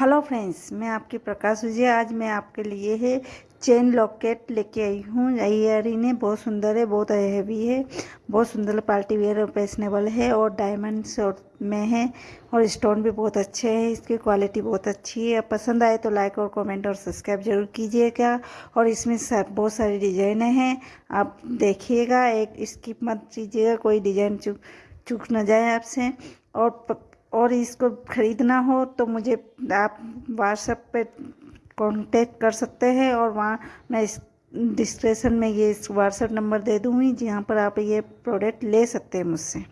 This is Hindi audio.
हेलो फ्रेंड्स, मैं आपकी प्रकाश विजय। आज मैं आपके लिए है चेन लॉकेट लेके आई हूँ। इयरिंग है बहुत सुंदर है, बहुत हैवी है, बहुत सुंदर पार्टी वेयर और फैशनेबल है और डायमंड्स और में है और स्टोन भी बहुत अच्छे हैं, इसकी क्वालिटी बहुत अच्छी है। पसंद आए तो लाइक और कमेंट और सब्सक्राइब ज़रूर कीजिएगा और इसमें सब बहुत सारी डिजाइने हैं। आप देखिएगा, एक स्किप मत कीजिएगा, कोई डिज़ाइन चुक चुक न जाए आपसे और और इसको ख़रीदना हो तो मुझे आप व्हाट्सएप पे कांटेक्ट कर सकते हैं और वहाँ मैं इस डिस्क्रिप्शन में ये व्हाट्सएप नंबर दे दूँगी, जहाँ पर आप ये प्रोडक्ट ले सकते हैं मुझसे।